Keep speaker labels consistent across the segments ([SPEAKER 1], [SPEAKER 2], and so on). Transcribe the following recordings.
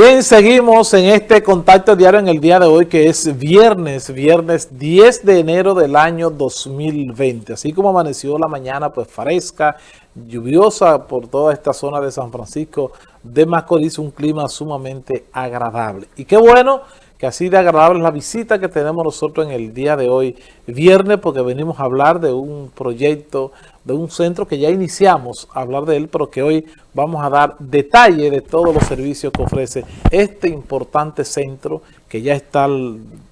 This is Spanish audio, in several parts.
[SPEAKER 1] Bien, seguimos en este contacto diario en el día de hoy que es viernes, viernes 10 de enero del año 2020. Así como amaneció la mañana pues fresca, lluviosa por toda esta zona de San Francisco de Macorís, un clima sumamente agradable. Y qué bueno que así de agradable es la visita que tenemos nosotros en el día de hoy, viernes, porque venimos a hablar de un proyecto de un centro que ya iniciamos a hablar de él, pero que hoy vamos a dar detalle de todos los servicios que ofrece este importante centro que ya está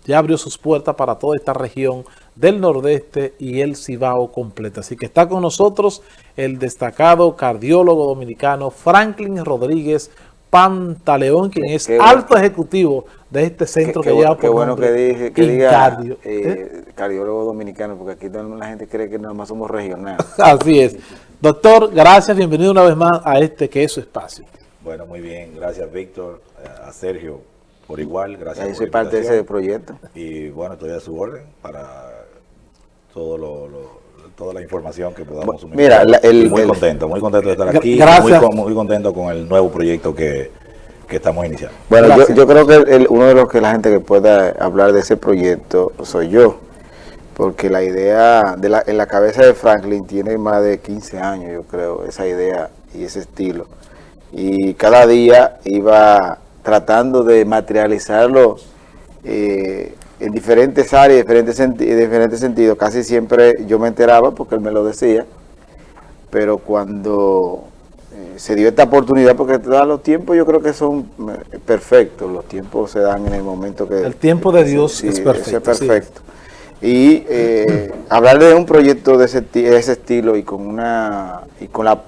[SPEAKER 1] ya abrió sus puertas para toda esta región del Nordeste y el Cibao completo. Así que está con nosotros el destacado cardiólogo dominicano Franklin Rodríguez Pantaleón, quien es alto ejecutivo de este centro que lleva
[SPEAKER 2] por Qué bueno que, dije, que diga eh, ¿eh? cardiólogo dominicano, porque aquí la gente cree que nada más somos regionales.
[SPEAKER 1] Así es. Doctor, gracias, bienvenido una vez más a este que es su espacio.
[SPEAKER 3] Bueno, muy bien, gracias Víctor, a Sergio por igual, gracias
[SPEAKER 2] Ahí soy parte de ese proyecto.
[SPEAKER 3] Y bueno, estoy a su orden para todo lo toda la información que podamos
[SPEAKER 2] Mira,
[SPEAKER 3] muy contento, muy contento de estar aquí. Muy, contento con el nuevo proyecto que, estamos iniciando.
[SPEAKER 2] Bueno, yo, creo que uno de los que la gente que pueda hablar de ese proyecto soy yo. Porque la idea de la, en la cabeza de Franklin tiene más de 15 años, yo creo, esa idea y ese estilo. Y cada día iba tratando de materializarlo eh, en diferentes áreas, diferentes, en diferentes sentidos. Casi siempre yo me enteraba porque él me lo decía, pero cuando eh, se dio esta oportunidad, porque los tiempos yo creo que son eh, perfectos, los tiempos se dan en el momento que...
[SPEAKER 1] El tiempo de Dios es perfecto.
[SPEAKER 2] perfecto. Y eh, hablar de un proyecto de ese, ese estilo y con una y con la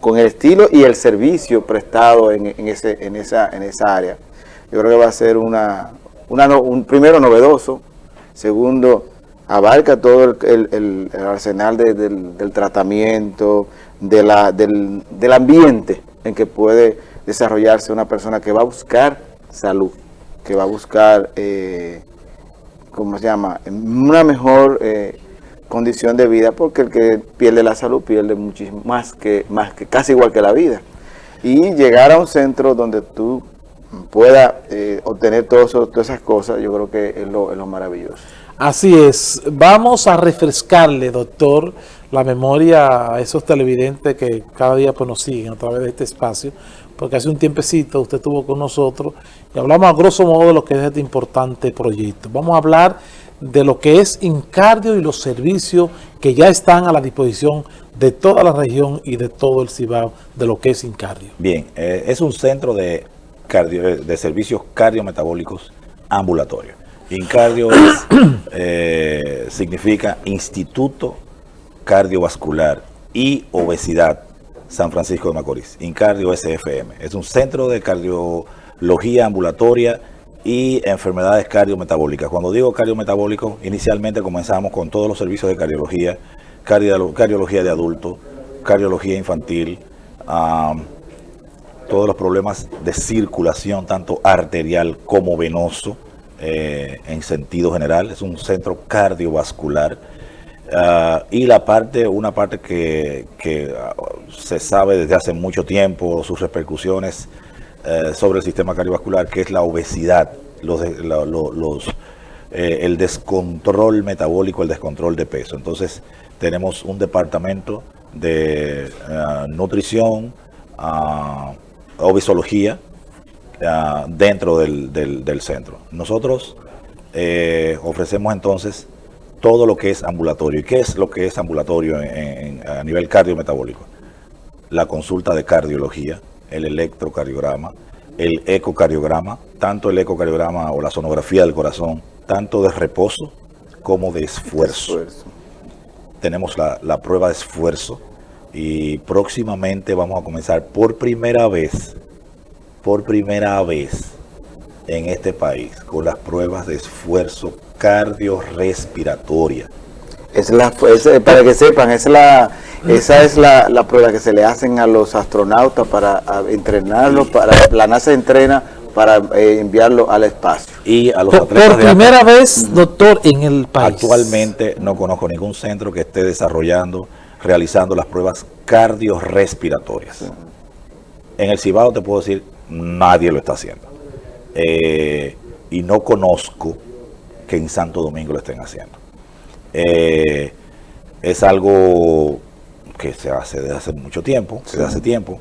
[SPEAKER 2] con el estilo y el servicio prestado en, en, ese, en, esa, en esa área, yo creo que va a ser una, un primero novedoso, segundo abarca todo el, arsenal del, tratamiento, de la, del, ambiente en que puede desarrollarse una persona que va a buscar salud, que va a buscar, eh, ¿cómo se llama?, una mejor eh, condición de vida, porque el que pierde la salud pierde muchísimo más que, más que casi igual que la vida. Y llegar a un centro donde tú pueda eh, obtener todas esas cosas, yo creo que es lo, maravilloso.
[SPEAKER 1] Así es. Vamos a refrescarle, doctor, la memoria a esos televidentes que cada día pues, nos siguen a través de este espacio, porque hace un tiempecito usted estuvo con nosotros y hablamos a grosso modo de lo que es este importante proyecto. Vamos a hablar de lo que es Incardio y los servicios que ya están a la disposición de toda la región y de todo el Cibao de lo que es Incardio.
[SPEAKER 3] Bien, eh, es un centro de de servicios cardiometabólicos ambulatorios. INCARDIO eh, significa Instituto Cardiovascular y Obesidad San Francisco de Macorís. INCARDIO SFM. Es un centro de cardiología ambulatoria y enfermedades cardiometabólicas. Cuando digo cardiometabólico, inicialmente comenzamos con todos los servicios de cardiología, cardiología de adulto, cardiología infantil, todos los problemas de circulación, tanto arterial como venoso, eh, en sentido general. Es un centro cardiovascular. Ah, y la parte, una parte que, ah, se sabe desde hace mucho tiempo, sus repercusiones eh, sobre el sistema cardiovascular, que es la obesidad, los, los, eh, el descontrol metabólico, el descontrol de peso. Entonces, tenemos un departamento de ah, nutrición, obesología uh, dentro del, centro. Nosotros eh, ofrecemos entonces todo lo que es ambulatorio. ¿Y qué es lo que es ambulatorio a nivel cardiometabólico? La consulta de cardiología, el electrocardiograma, el ecocardiograma, tanto el ecocardiograma o la sonografía del corazón, tanto de reposo como de esfuerzo. Tenemos la, la prueba de esfuerzo, y próximamente vamos a comenzar por primera vez, por primera vez en este país con las pruebas de esfuerzo cardiorrespiratoria.
[SPEAKER 2] Es la, para que sepan, es la, esa es la, prueba que se le hacen a los astronautas para entrenarlos, para la NASA entrena para eh, enviarlo al espacio.
[SPEAKER 1] Y a los por, por primera vez, doctor, en el país.
[SPEAKER 3] Actualmente no conozco ningún centro que esté desarrollando realizando las pruebas cardiorrespiratorias. En el Cibao te puedo decir, nadie lo está haciendo. eh, y no conozco que en Santo Domingo lo estén haciendo. Eh, es algo que se hace desde hace mucho tiempo, desde hace tiempo.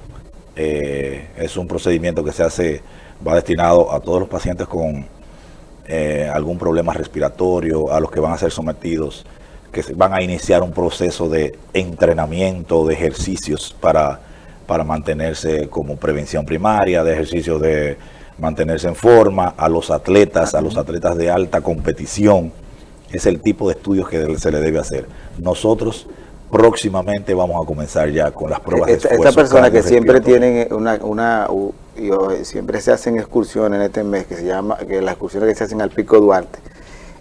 [SPEAKER 3] Eh, es un procedimiento que se hace, va destinado a todos los pacientes con algún problema respiratorio, a los que van a ser sometidos, que van a iniciar un proceso de entrenamiento, de ejercicios para, para mantenerse como prevención primaria, de ejercicios de mantenerse en forma, a los atletas, a los atletas de alta competición. Es el tipo de estudios que se le debe hacer. Nosotros próximamente vamos a comenzar ya con las pruebas
[SPEAKER 2] esta,
[SPEAKER 3] de
[SPEAKER 2] Esta persona que siempre tienen una, una siempre se hacen excursiones en este mes, que se llama, que las excursiones que se hacen al Pico Duarte,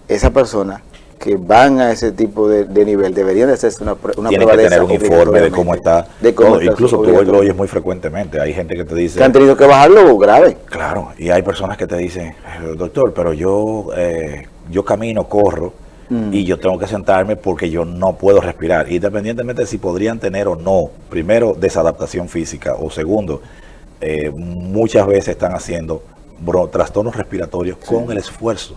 [SPEAKER 2] esa persona que van a ese tipo de, nivel deberían de hacerse una, una
[SPEAKER 3] Tienen
[SPEAKER 2] prueba
[SPEAKER 3] que
[SPEAKER 2] de
[SPEAKER 3] tener un informe de cómo está.
[SPEAKER 2] De cómo está
[SPEAKER 3] incluso tú lo oyes muy frecuentemente. Hay gente que te dice...
[SPEAKER 2] que han tenido que bajarlo grave.
[SPEAKER 3] Claro, y hay personas que te dicen, "Eh, doctor, pero yo, eh, yo camino, corro,
[SPEAKER 2] Mm.
[SPEAKER 3] y yo tengo que sentarme porque yo no puedo respirar. Independientemente de si podrían tener o no, primero, desadaptación física, o segundo, eh, muchas veces están haciendo bro- trastornos respiratorios con el esfuerzo.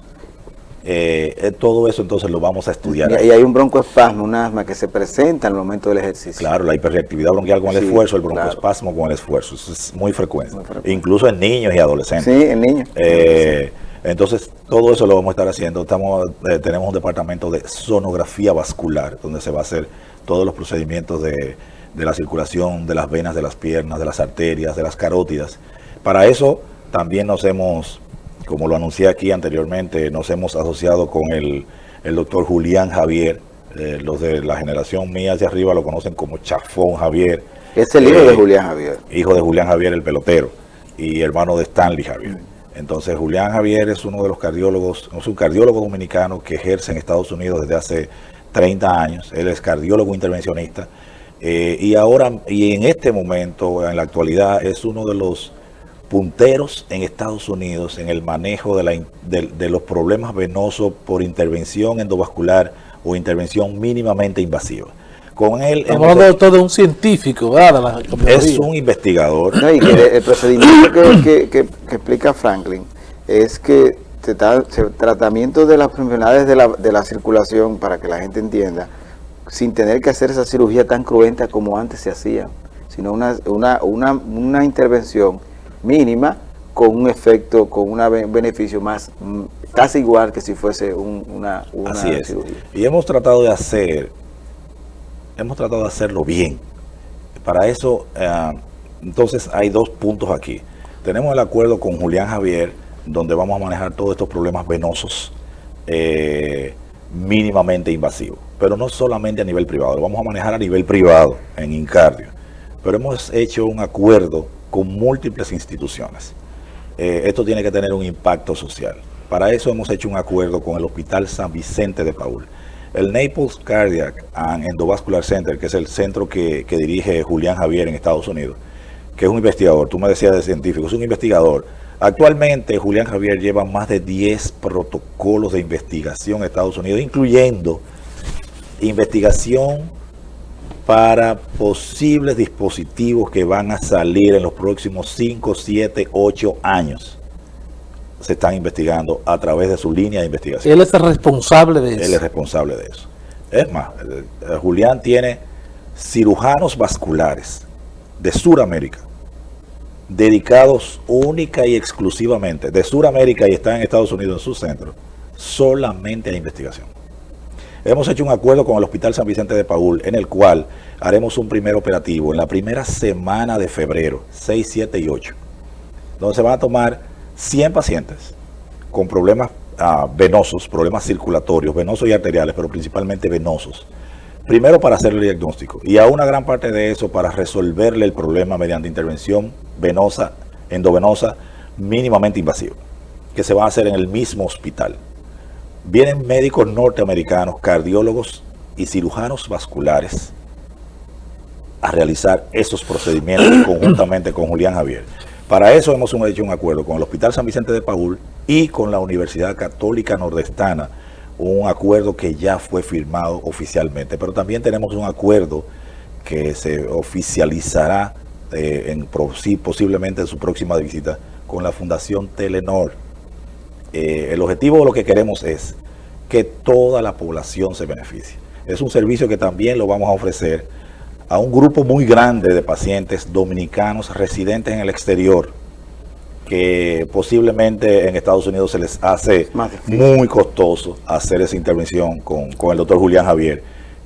[SPEAKER 3] Eh, eh, todo eso entonces lo vamos a estudiar.
[SPEAKER 2] Y, hay un broncoespasmo, un asma que se presenta al momento del ejercicio.
[SPEAKER 3] Claro, la hiperreactividad bronquial con el
[SPEAKER 2] Sí,
[SPEAKER 3] esfuerzo, el
[SPEAKER 2] claro.
[SPEAKER 3] broncoespasmo con el esfuerzo, eso es muy frecuente,
[SPEAKER 2] Muy frecuente.
[SPEAKER 3] incluso en niños y adolescentes.
[SPEAKER 2] Sí, el niño.
[SPEAKER 3] Eh, entonces, todo eso lo vamos a estar haciendo. Estamos, eh, tenemos un departamento de sonografía vascular, donde se va a hacer todos los procedimientos de, de la circulación de las venas de las piernas, de las arterias, de las carótidas. Para eso también nos hemos, como lo anuncié aquí anteriormente, nos hemos asociado con el, el doctor Julián Javier. Eh, los de la generación mía hacia arriba lo conocen como Chafón Javier.
[SPEAKER 2] Es el hijo
[SPEAKER 3] Eh,
[SPEAKER 2] de Julián Javier.
[SPEAKER 3] hijo de Julián Javier, el pelotero, y hermano de Stanley Javier. Entonces, Julián Javier es uno de los cardiólogos, es un cardiólogo dominicano que ejerce en Estados Unidos desde hace 30 años. Él es cardiólogo intervencionista eh, y ahora, y en este momento, en la actualidad, es uno de los punteros en Estados Unidos en el manejo de, la de- de los problemas venosos por intervención endovascular o intervención mínimamente invasiva. Con él
[SPEAKER 1] Estamos
[SPEAKER 3] hemos
[SPEAKER 1] hablando de
[SPEAKER 3] hecho-
[SPEAKER 1] todo un científico, ¿verdad? De la
[SPEAKER 3] es un investigador.
[SPEAKER 2] No, y que el procedimiento que, que- que- que explica Franklin es que se tra- se- tratamiento de las enfermedades de la, de la circulación, para que la gente entienda, sin tener que hacer esa cirugía tan cruenta como antes se hacía, sino una, una, una, una intervención mínima con un efecto, con un beneficio más, mm, casi igual que si fuese un- una, una
[SPEAKER 3] Así es.
[SPEAKER 2] cirugía.
[SPEAKER 3] Y hemos tratado de hacer, hemos tratado de hacerlo bien. Para eso, eh, entonces hay dos puntos aquí. Tenemos el acuerdo con Julián Javier, donde vamos a manejar todos estos problemas venosos eh, mínimamente invasivos. Pero no solamente a nivel privado, lo vamos a manejar a nivel privado en Incardio. Pero hemos hecho un acuerdo con múltiples instituciones. Eh, esto tiene que tener un impacto social. Para eso hemos hecho un acuerdo con el Hospital San Vicente de Paul. El Naples Cardiac and Endovascular Center, que es el centro que, que dirige Julián Javier en Estados Unidos, que es un investigador, tú me decías de científico, es un investigador. Actualmente Julián Javier lleva más de 10 protocolos de investigación en Estados Unidos, incluyendo investigación para posibles dispositivos que van a salir en los próximos 5, 7, 8 años. Se están investigando a través de su línea de investigación.
[SPEAKER 1] Él es el responsable de
[SPEAKER 3] Él
[SPEAKER 1] eso.
[SPEAKER 3] es responsable de eso. Es más, eh, eh, Julián tiene cirujanos vasculares de Sudamérica, dedicados única y exclusivamente de Sudamérica y están en Estados Unidos en su centro, solamente a investigación. Hemos hecho un acuerdo con el Hospital San Vicente de Paul, en el cual haremos un primer operativo en la primera semana de febrero, 6, 7 y 8, donde se van a tomar 100 pacientes con problemas ah, venosos, problemas circulatorios, venosos y arteriales, pero principalmente venosos. Primero para hacer el diagnóstico y a una gran parte de eso para resolverle el problema mediante intervención venosa, endovenosa, mínimamente invasiva, que se va a hacer en el mismo hospital. Vienen médicos norteamericanos, cardiólogos y cirujanos vasculares a realizar esos procedimientos conjuntamente con Julián Javier. Para eso hemos hecho un acuerdo con el Hospital San Vicente de Paul y con la Universidad Católica Nordestana, un acuerdo que ya fue firmado oficialmente, pero también tenemos un acuerdo que se oficializará eh, en, posiblemente en su próxima visita con la Fundación Telenor eh, el objetivo de lo que queremos es que toda la población se beneficie. Es un servicio que también lo vamos a ofrecer a un grupo muy grande de pacientes dominicanos residentes en el exterior, que posiblemente en Estados Unidos se les hace muy costoso hacer esa intervención con, el doctor Julián Javier,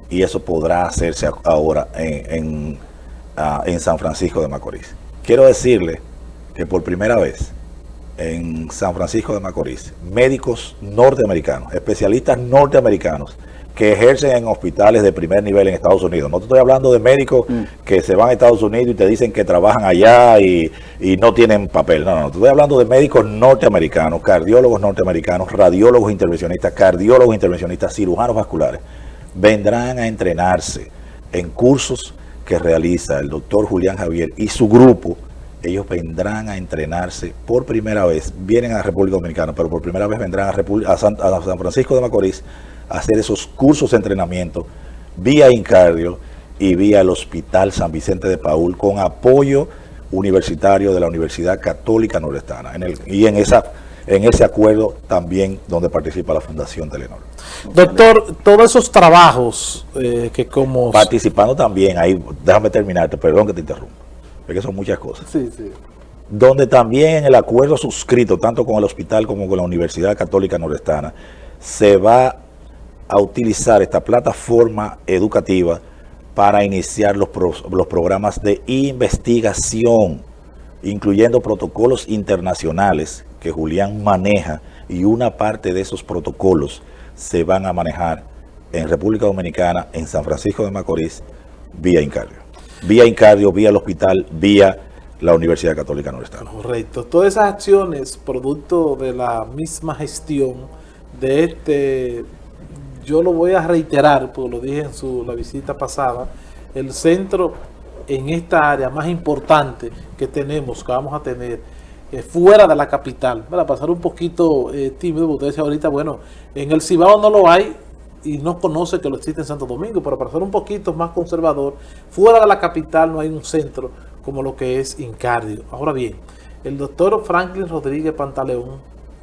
[SPEAKER 3] y eso podrá hacerse ahora en, ah, en San Francisco de Macorís. Quiero decirle que por primera vez en San Francisco de Macorís, médicos norteamericanos, especialistas norteamericanos, que ejercen en hospitales de primer nivel en Estados Unidos. No te estoy hablando de médicos mm. que se van a Estados Unidos y te dicen que trabajan allá y, no tienen papel. No, no, te estoy hablando de médicos norteamericanos, cardiólogos norteamericanos, radiólogos intervencionistas, cardiólogos intervencionistas, cirujanos vasculares. Vendrán a entrenarse en cursos que realiza el doctor Julián Javier y su grupo ellos vendrán a entrenarse por primera vez, vienen a la República Dominicana, pero por primera vez vendrán a, San, Francisco de Macorís a hacer esos cursos de entrenamiento vía Incardio y vía el Hospital San Vicente de Paul con apoyo universitario de la Universidad Católica Nordestana. En el, y en, esa, en ese acuerdo también donde participa la Fundación Telenor.
[SPEAKER 1] Doctor, todos esos trabajos eh, que como...
[SPEAKER 3] Participando también, ahí, déjame terminarte, perdón que te interrumpa que son muchas cosas. Sí, sí. Donde también el acuerdo suscrito, tanto con el hospital como con la Universidad Católica Nordestana, se va a utilizar esta plataforma educativa para iniciar los, los programas de investigación, incluyendo protocolos internacionales que Julián maneja y una parte de esos protocolos se van a manejar en República Dominicana, en San Francisco de Macorís, vía Incardio vía Incardio, vía el hospital, vía la Universidad Católica Nordestana.
[SPEAKER 1] Correcto. Todas esas acciones, producto de la misma gestión de este, yo lo voy a reiterar, porque lo dije en su, la visita pasada, el centro en esta área más importante que tenemos, que vamos a tener, eh, fuera de la capital, para pasar un poquito eh, tímido, porque usted decía ahorita, bueno, en el Cibao no lo hay, y no conoce que lo existe en Santo Domingo, pero para ser un poquito más conservador, fuera de la capital no hay un centro como lo que es Incardio. Ahora bien, el doctor Franklin Rodríguez Pantaleón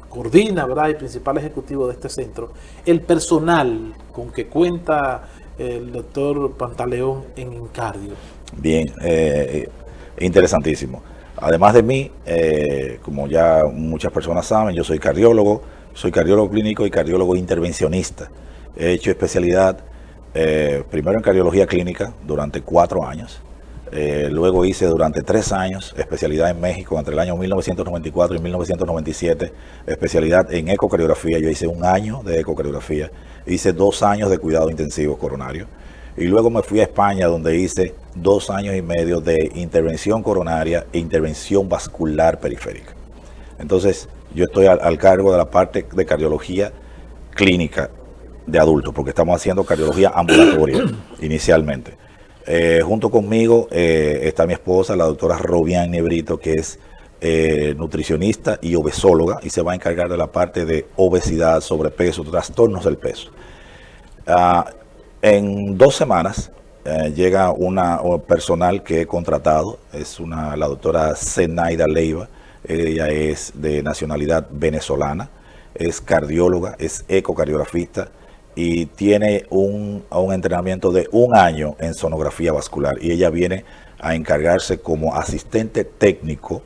[SPEAKER 1] coordina, ¿verdad?, el principal ejecutivo de este centro, el personal con que cuenta el doctor Pantaleón en Incardio.
[SPEAKER 3] Bien, eh, interesantísimo. Además de mí, eh, como ya muchas personas saben, yo soy cardiólogo, soy cardiólogo clínico y cardiólogo intervencionista. He hecho especialidad eh, primero en cardiología clínica durante cuatro años. Eh, luego hice durante tres años especialidad en México entre el año 1994 y 1997, especialidad en ecocardiografía. Yo hice un año de ecocardiografía, hice dos años de cuidado intensivo coronario. Y luego me fui a España donde hice dos años y medio de intervención coronaria e intervención vascular periférica. Entonces, yo estoy al cargo de la parte de cardiología clínica de adultos, porque estamos haciendo cardiología ambulatoria inicialmente. Eh, junto conmigo eh, está mi esposa, la doctora Robián Nebrito, que es eh, nutricionista y obesóloga y se va a encargar de la parte de obesidad, sobrepeso, trastornos del peso. Ah, en dos semanas llega una personal que he contratado, es una, la doctora Zenaida Leiva, ella es de nacionalidad venezolana, es cardióloga, es ecocardiografista, y tiene un, un entrenamiento de un año en sonografía vascular y ella viene a encargarse como asistente técnico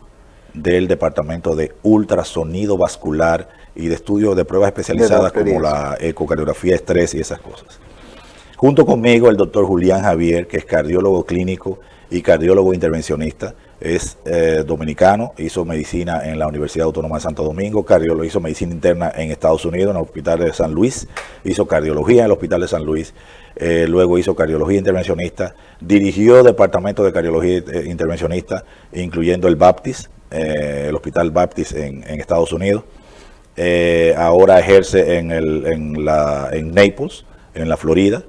[SPEAKER 3] del departamento de ultrasonido vascular y de estudio de pruebas especializadas como la ecocardiografía estrés y esas cosas. Junto conmigo el doctor Julián Javier, que es cardiólogo clínico y cardiólogo intervencionista, es eh, dominicano, hizo medicina en la Universidad Autónoma de Santo Domingo, hizo medicina interna en Estados Unidos, en el Hospital de San Luis, hizo cardiología en el Hospital de San Luis, eh, luego hizo cardiología intervencionista, dirigió departamento de cardiología eh, intervencionista, incluyendo el Baptist, el Hospital Baptist en, Estados Unidos. ahora ejerce en, el, en, la, en Naples, en la Florida,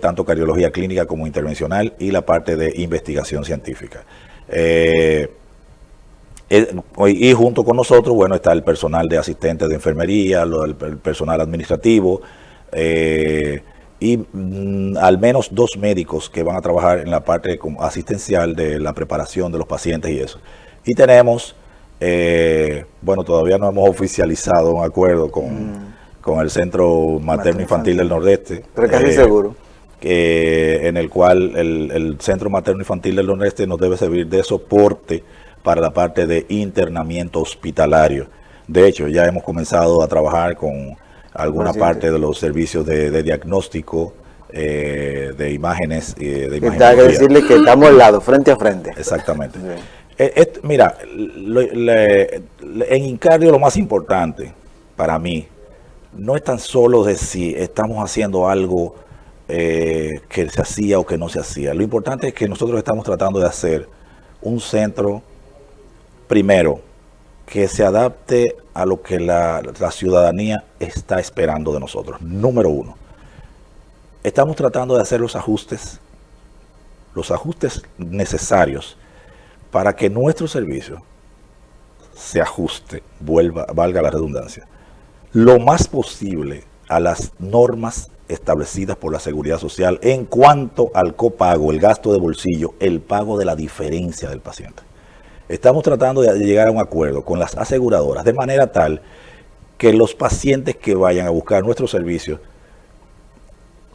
[SPEAKER 3] tanto cardiología clínica como intervencional y la parte de investigación científica. Eh, y junto con nosotros, bueno, está el personal de asistentes de enfermería, el, personal administrativo eh, y mm, al menos dos médicos que van a trabajar en la parte asistencial de la preparación de los pacientes y eso. Y tenemos Eh, bueno, todavía no hemos oficializado un acuerdo con, mm. con el Centro Materno Infantil del Nordeste.
[SPEAKER 2] Pero casi eh, seguro.
[SPEAKER 3] En el cual el, el Centro Materno Infantil del Nordeste nos debe servir de soporte para la parte de internamiento hospitalario. De hecho, ya hemos comenzado a trabajar con alguna parte de los servicios de, diagnóstico, eh, de imágenes. Eh, de
[SPEAKER 2] Hay que decirle que estamos al lado, frente a frente.
[SPEAKER 3] Exactamente. Eh, mira, en Incardio lo más importante para mí no es tan solo de si estamos haciendo algo que se hacía o que no se hacía. Lo importante es que nosotros estamos tratando de hacer un centro primero, que se adapte a lo que la, ciudadanía está esperando de nosotros. Número uno, estamos tratando de hacer los ajustes, los ajustes necesarios para que nuestro servicio se ajuste, vuelva, valga la redundancia, lo más posible a las normas establecidas por la Seguridad Social en cuanto al copago, el gasto de bolsillo, el pago de la diferencia del paciente. Estamos tratando de llegar a un acuerdo con las aseguradoras de manera tal que los pacientes que vayan a buscar nuestros servicios,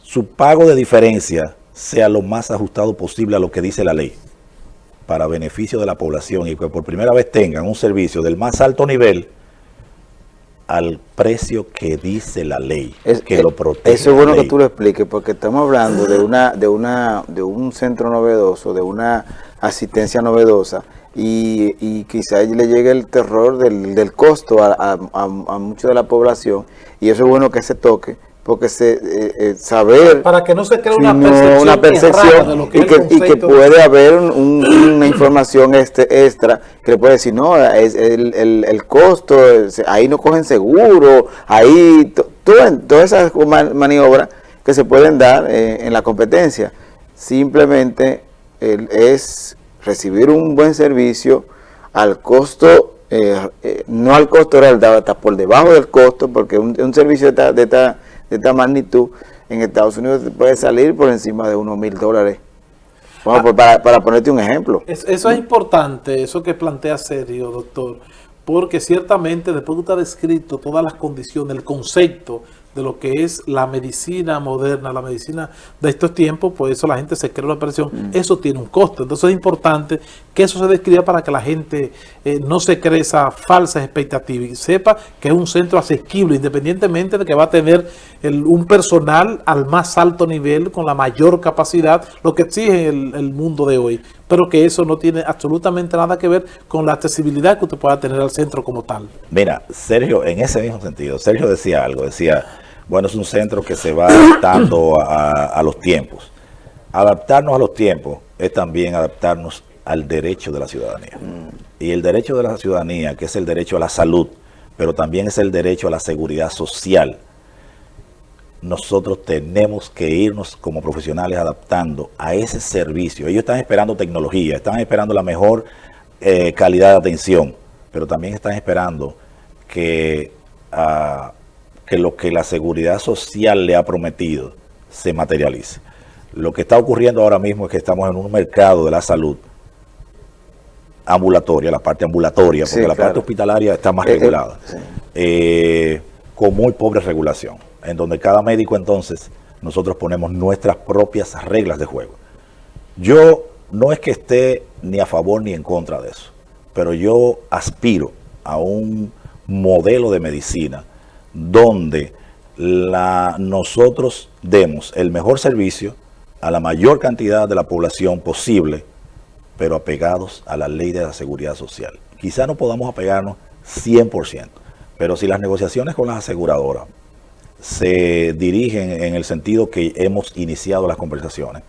[SPEAKER 3] su pago de diferencia sea lo más ajustado posible a lo que dice la ley, para beneficio de la población y que por primera vez tengan un servicio del más alto nivel al precio que dice la ley, que lo protege.
[SPEAKER 2] Eso es bueno que tú lo expliques, porque estamos hablando de una, de una, de un centro novedoso, de una asistencia novedosa, y, y quizá le llegue el terror del, del costo a, a, a, mucha de la población y eso es bueno que se toque porque se eh, eh, saber
[SPEAKER 1] para que no se cree una percepción,
[SPEAKER 2] una percepción de lo que y, que, y, que, puede haber un, una información este extra que le puede decir no es el, el, el costo ahí no cogen seguro ahí todas esas maniobras que se pueden dar eh, en la competencia. Simplemente es recibir un buen servicio al costo, eh, no al costo real, está por debajo del costo, porque un, servicio de esta, de, esta, magnitud en Estados Unidos puede salir por encima de unos mil dólares. Ah. Pues, para, para, ponerte un ejemplo.
[SPEAKER 1] eso es importante, eso que plantea serio, doctor, porque ciertamente después de estar descrito todas las condiciones, el concepto de lo que es la medicina moderna, la medicina de estos tiempos, por eso la gente se cree la operación, mm. eso tiene un costo. Entonces es importante que eso se describa para que la gente eh, no se cree esa falsa expectativa y sepa que es un centro asequible, independientemente de que va a tener un personal al más alto nivel, con la mayor capacidad, lo que exige el, mundo de hoy pero que eso no tiene absolutamente nada que ver con la accesibilidad que usted pueda tener al centro como tal.
[SPEAKER 3] Mira, Sergio, en ese mismo sentido, Sergio decía algo, decía, bueno, es un centro que se va adaptando a, los tiempos. Adaptarnos a los tiempos es también adaptarnos al derecho de la ciudadanía. Y el derecho de la ciudadanía, que es el derecho a la salud, pero también es el derecho a la seguridad social. Nosotros tenemos que irnos como profesionales adaptando a ese servicio. Ellos están esperando tecnología, están esperando la mejor eh, calidad de atención, pero también están esperando que uh, que lo que la seguridad social le ha prometido se materialice. Lo que está ocurriendo ahora mismo es que estamos en un mercado de la salud ambulatoria, la parte ambulatoria, porque la parte hospitalaria está más eh, eh, regulada, eh, con muy pobre regulación, en donde cada médico entonces nosotros ponemos nuestras propias reglas de juego. Yo no es que esté ni a favor ni en contra de eso, pero yo aspiro a un modelo de medicina donde la, nosotros demos el mejor servicio a la mayor cantidad de la población posible, pero apegados a la ley de la seguridad social. Quizá no podamos apegarnos 100%, pero si las negociaciones con las aseguradoras se dirigen en el sentido que hemos iniciado las conversaciones,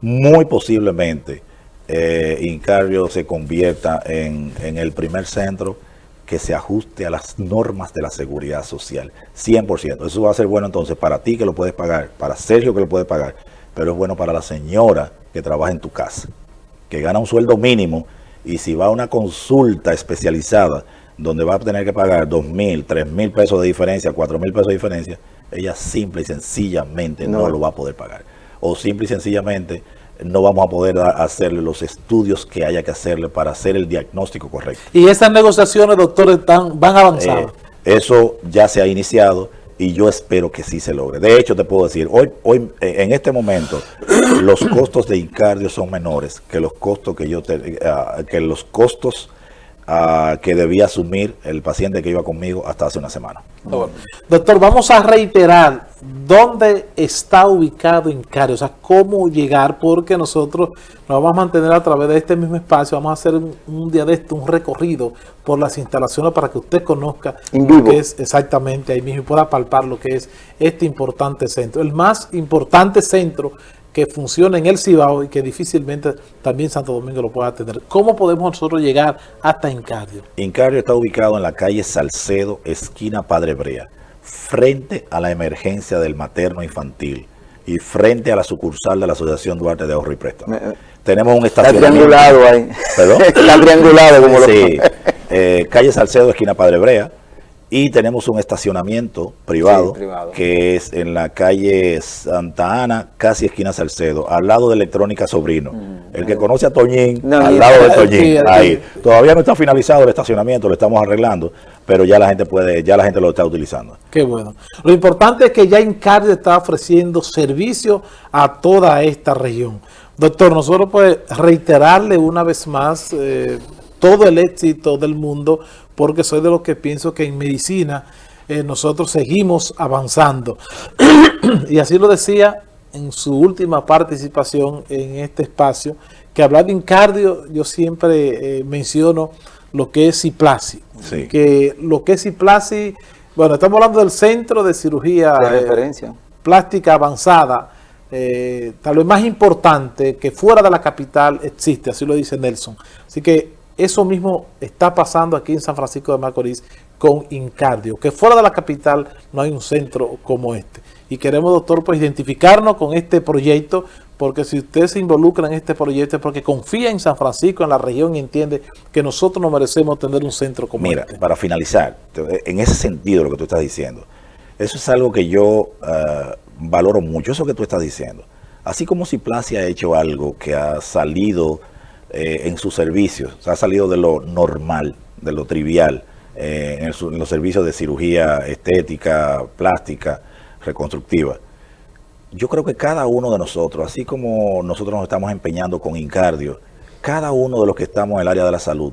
[SPEAKER 3] muy posiblemente eh, Incardio se convierta en, en el primer centro que se ajuste a las normas de la seguridad social, 100%. Eso va a ser bueno entonces para ti que lo puedes pagar, para Sergio que lo puede pagar, pero es bueno para la señora que trabaja en tu casa, que gana un sueldo mínimo y si va a una consulta especializada donde va a tener que pagar dos mil, tres mil pesos de diferencia, cuatro mil pesos de diferencia, ella simple y sencillamente no. lo va a poder pagar. O simple y sencillamente no vamos a poder hacerle los estudios que haya que hacerle para hacer el diagnóstico correcto.
[SPEAKER 1] ¿Y esas negociaciones, doctor, están, van avanzadas?
[SPEAKER 3] Eh, eso ya se ha iniciado y yo espero que sí se logre. De hecho, te puedo decir, hoy, hoy eh, en este momento, los costos de Incardio son menores que los costos que yo te, ah, que los costos ah, que debía asumir el paciente que iba conmigo hasta hace una semana.
[SPEAKER 1] Doctor, vamos a reiterar dónde está ubicado Incario, o sea, cómo llegar, porque nosotros nos vamos a mantener a través de este mismo espacio, vamos a hacer un, día de esto, un recorrido por las instalaciones para que usted conozca lo que es exactamente ahí mismo y pueda palpar lo que es este importante centro, el más importante centro que funciona en el Cibao y que difícilmente también Santo Domingo lo pueda tener. ¿Cómo podemos nosotros llegar hasta Incario?
[SPEAKER 3] Incario está ubicado en la calle Salcedo, esquina Padre Brea, frente a la emergencia del materno infantil y frente a la sucursal de la Asociación Duarte de Ahorro y Préstamo. Eh, Tenemos un estacionamiento.
[SPEAKER 2] Está triangulado ahí.
[SPEAKER 3] ¿Perdón?
[SPEAKER 2] está triangulado como
[SPEAKER 3] sí. Eh, calle Salcedo, esquina Padre Brea y tenemos un estacionamiento privado, que es en la calle Santa Ana, casi esquina Salcedo, al lado de Electrónica Sobrino. Mm. el que conoce a Toñín, al lado de Toñín, ahí. Todavía no está finalizado el estacionamiento, lo estamos arreglando, pero ya la gente puede, ya la gente lo está utilizando.
[SPEAKER 1] Qué bueno. Lo importante es que ya Incardio está ofreciendo servicio a toda esta región. Doctor, nosotros pues reiterarle una vez más eh, todo el éxito del mundo porque soy de los que pienso que en medicina eh, nosotros seguimos avanzando. y así lo decía en su última participación en este espacio, que hablar de incardio, yo siempre eh, menciono lo que es Ciplasi. Que lo que es Ciplasi, bueno, estamos hablando del Centro de Cirugía
[SPEAKER 2] de eh, referencia.
[SPEAKER 1] Plástica Avanzada, tal vez más importante que fuera de la capital existe, así lo dice Nelson. Así que eso mismo está pasando aquí en San Francisco de Macorís con Incardio, que fuera de la capital no hay un centro como este. Y queremos, doctor, pues identificarnos con este proyecto, porque si usted se involucra en este proyecto es porque confía en San Francisco, en la región, y entiende que nosotros no merecemos tener un centro como
[SPEAKER 3] Mira,
[SPEAKER 1] este.
[SPEAKER 3] Mira, para finalizar, en ese sentido lo que tú estás diciendo, eso es algo que yo eh, valoro mucho, eso que tú estás diciendo. Así como si Placia ha hecho algo que ha salido eh, en sus servicios. Se ha salido de lo normal, de lo trivial, eh, en, los servicios de cirugía estética, plástica, reconstructiva. Yo creo que cada uno de nosotros, así como nosotros nos estamos empeñando con Incardio, cada uno de los que estamos en el área de la salud,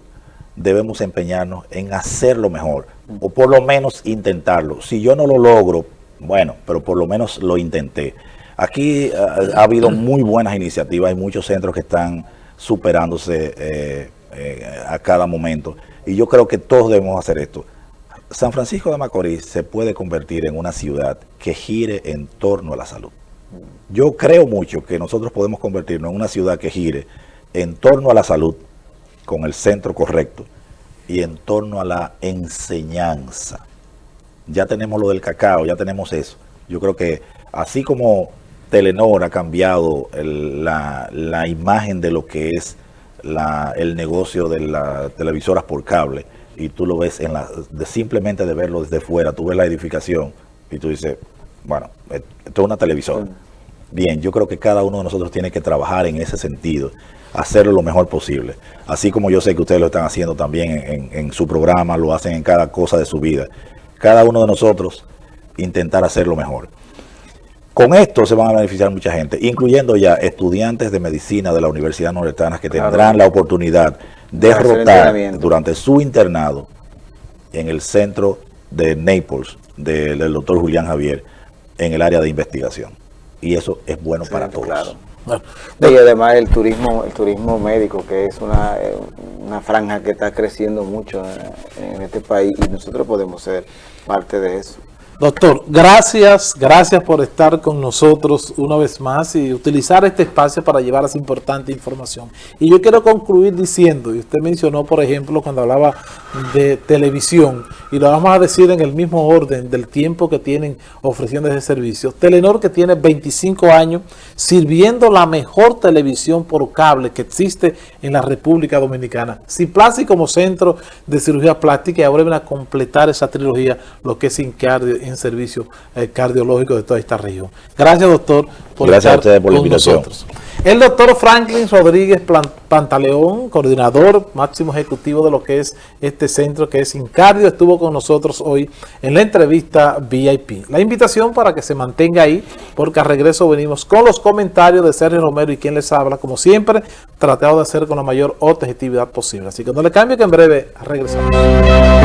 [SPEAKER 3] debemos empeñarnos en hacerlo mejor, o por lo menos intentarlo. Si yo no lo logro, bueno, pero por lo menos lo intenté. Aquí eh, ha habido muy buenas iniciativas, hay muchos centros que están superándose eh, eh, a cada momento. Y yo creo que todos debemos hacer esto. San Francisco de Macorís se puede convertir en una ciudad que gire en torno a la salud. Yo creo mucho que nosotros podemos convertirnos en una ciudad que gire en torno a la salud, con el centro correcto, y en torno a la enseñanza. Ya tenemos lo del cacao, ya tenemos eso. Yo creo que así como Telenor ha cambiado la, imagen de lo que es el negocio de las televisoras por cable y tú lo ves en la, de simplemente de verlo desde fuera, tú ves la edificación y tú dices, bueno, esto es una televisora. Bien, yo creo que cada uno de nosotros tiene que trabajar en ese sentido, hacerlo lo mejor posible. Así como yo sé que ustedes lo están haciendo también en su programa, lo hacen en cada cosa de su vida. Cada uno de nosotros intentar hacerlo mejor. Con esto se van a beneficiar mucha gente, incluyendo ya estudiantes de medicina de la Universidad Nordestana que tendrán la oportunidad de rotar durante su internado en el centro de Naples del, doctor Julián Javier en el área de investigación. Y eso es bueno para todos.
[SPEAKER 2] y además el turismo el turismo médico, que es una, eh, una franja que está creciendo mucho en este país y nosotros podemos ser parte de eso.
[SPEAKER 1] Doctor, gracias, gracias por estar con nosotros una vez más y utilizar este espacio para llevar esa importante información. Y yo quiero concluir diciendo, y usted mencionó, por ejemplo, cuando hablaba de televisión, y lo vamos a decir en el mismo orden del tiempo que tienen ofreciendo ese servicio. Telenor que tiene 25 años sirviendo la mejor televisión por cable que existe en la República Dominicana. Ciplasi como centro de cirugía plástica y ahora van a completar esa trilogía, lo que es Incardio en servicio eh, cardiológico de toda esta región. Gracias, doctor,
[SPEAKER 3] por Gracias estar a ustedes por la invitación. Nosotros.
[SPEAKER 1] El doctor Franklin Rodríguez Pantaleón, coordinador máximo ejecutivo de lo que es este centro que es Incardio, estuvo con nosotros hoy en la entrevista VIP. La invitación para que se mantenga ahí, porque al regreso venimos con los comentarios de Sergio Romero y quien les habla, como siempre, tratado de hacer con la mayor objetividad posible. Así que no le cambie que en breve regresamos.